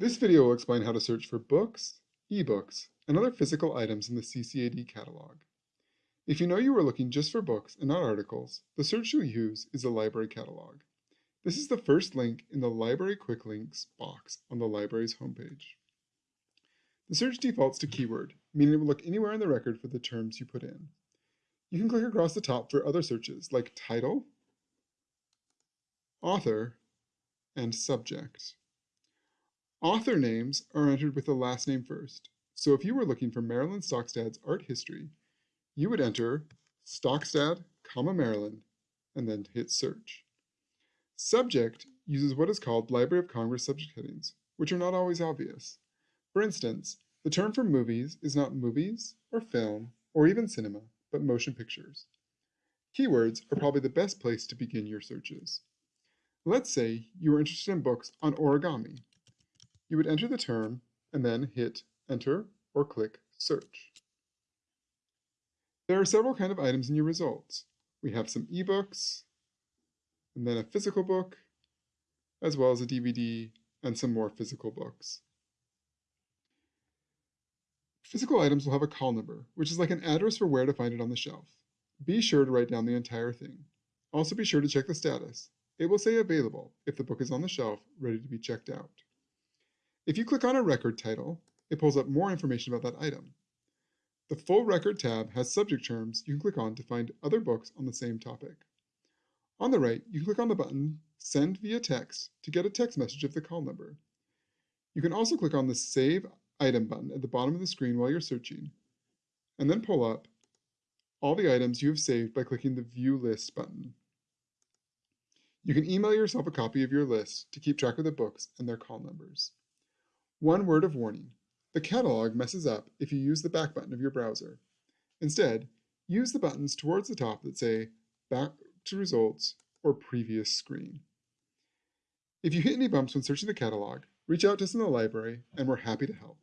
This video will explain how to search for books, ebooks, and other physical items in the CCAD catalog. If you know you are looking just for books and not articles, the search you'll use is the library catalog. This is the first link in the Library Quick Links box on the library's homepage. The search defaults to keyword, meaning it will look anywhere in the record for the terms you put in. You can click across the top for other searches like title, author, and subject. Author names are entered with the last name first. So if you were looking for Marilyn Stockstad's art history, you would enter Stockstad, comma Marilyn, and then hit search. Subject uses what is called Library of Congress subject headings, which are not always obvious. For instance, the term for movies is not movies or film or even cinema, but motion pictures. Keywords are probably the best place to begin your searches. Let's say you are interested in books on origami, you would enter the term and then hit enter or click search. There are several kind of items in your results. We have some ebooks, and then a physical book, as well as a DVD and some more physical books. Physical items will have a call number, which is like an address for where to find it on the shelf. Be sure to write down the entire thing. Also be sure to check the status. It will say available if the book is on the shelf, ready to be checked out. If you click on a record title, it pulls up more information about that item. The Full Record tab has subject terms you can click on to find other books on the same topic. On the right, you can click on the button Send via text to get a text message of the call number. You can also click on the Save Item button at the bottom of the screen while you're searching, and then pull up all the items you have saved by clicking the View List button. You can email yourself a copy of your list to keep track of the books and their call numbers. One word of warning. The catalog messes up if you use the back button of your browser. Instead, use the buttons towards the top that say Back to Results or Previous Screen. If you hit any bumps when searching the catalog, reach out to us in the library and we're happy to help.